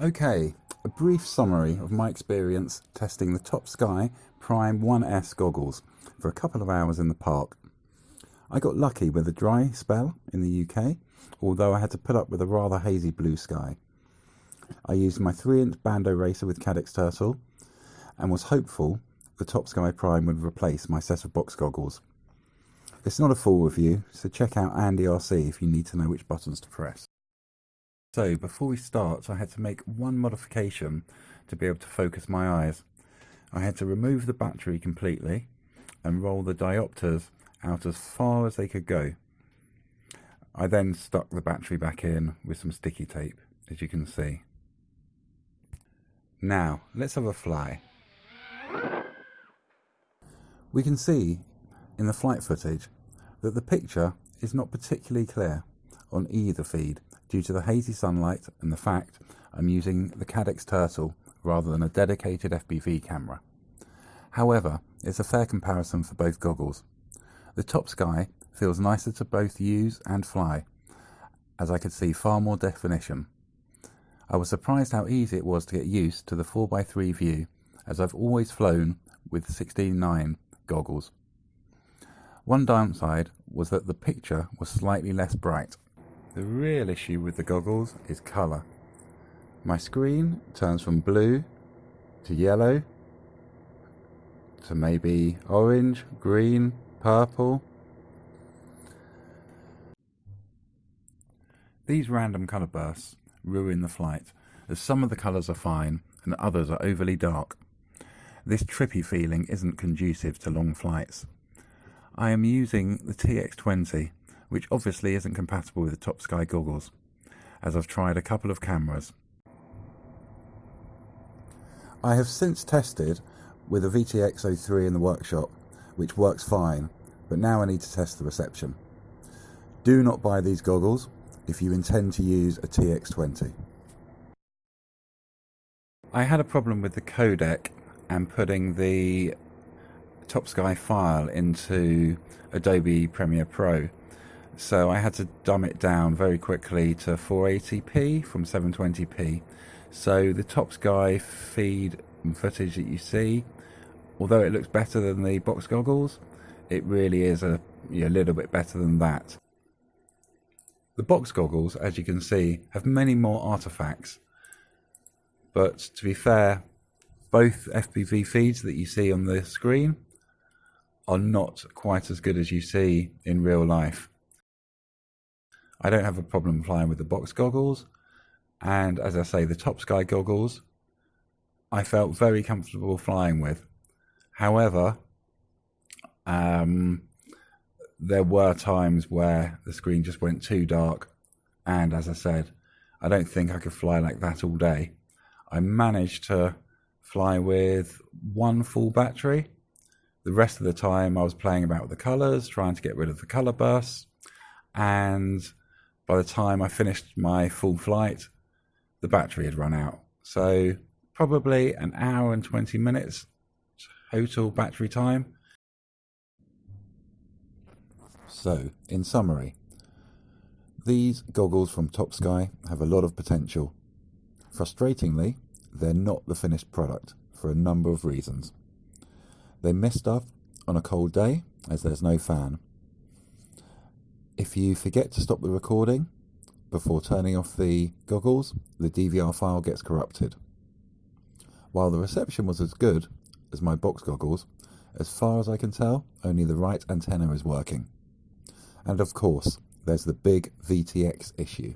Okay, a brief summary of my experience testing the Top Sky Prime 1S goggles for a couple of hours in the park. I got lucky with a dry spell in the UK, although I had to put up with a rather hazy blue sky. I used my 3 inch Bando Racer with Caddx Turtle and was hopeful the Top Sky Prime would replace my set of box goggles. It's not a full review, so check out Andy RC if you need to know which buttons to press. So before we start, I had to make one modification to be able to focus my eyes. I had to remove the battery completely and roll the diopters out as far as they could go. I then stuck the battery back in with some sticky tape, as you can see. Now, let's have a fly. We can see in the flight footage that the picture is not particularly clear on either feed due to the hazy sunlight and the fact I'm using the Caddx Turtle rather than a dedicated FPV camera. However, it's a fair comparison for both goggles. The Top Sky feels nicer to both use and fly, as I could see far more definition. I was surprised how easy it was to get used to the 4x3 view, as I've always flown with 16.9 goggles. One downside was that the picture was slightly less bright. The real issue with the goggles is colour. My screen turns from blue to yellow to maybe orange, green, purple. These random colour bursts ruin the flight, as some of the colours are fine and others are overly dark. This trippy feeling isn't conducive to long flights. I am using the TX20 which obviously isn't compatible with the Top Sky goggles, as I've tried a couple of cameras. I have since tested with a VTX03 in the workshop, which works fine, but now I need to test the reception. Do not buy these goggles if you intend to use a TX20. I had a problem with the codec and putting the Top Sky file into Adobe Premiere Pro so I had to dumb it down very quickly to 480p from 720p. So the Top Sky feed footage that you see, although it looks better than the box goggles, it really is a, a little bit better than that. The box goggles, as you can see, have many more artifacts. But to be fair, both FPV feeds that you see on the screen are not quite as good as you see in real life. I don't have a problem flying with the box goggles. And as I say, the Top Sky goggles, I felt very comfortable flying with. However, um, there were times where the screen just went too dark. And as I said, I don't think I could fly like that all day. I managed to fly with one full battery. The rest of the time, I was playing about with the colors, trying to get rid of the color bursts. And by the time I finished my full flight, the battery had run out. So probably an hour and 20 minutes total battery time. So, in summary, these goggles from Top Sky have a lot of potential. Frustratingly, they're not the finished product for a number of reasons. They miss stuff on a cold day as there's no fan. If you forget to stop the recording before turning off the goggles, the DVR file gets corrupted. While the reception was as good as my box goggles, as far as I can tell, only the right antenna is working. And of course, there's the big VTX issue.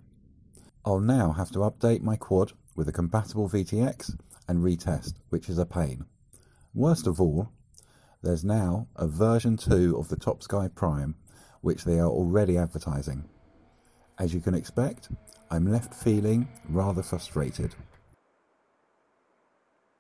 I'll now have to update my quad with a compatible VTX and retest, which is a pain. Worst of all, there's now a version 2 of the Top Sky Prime which they are already advertising. As you can expect, I'm left feeling rather frustrated.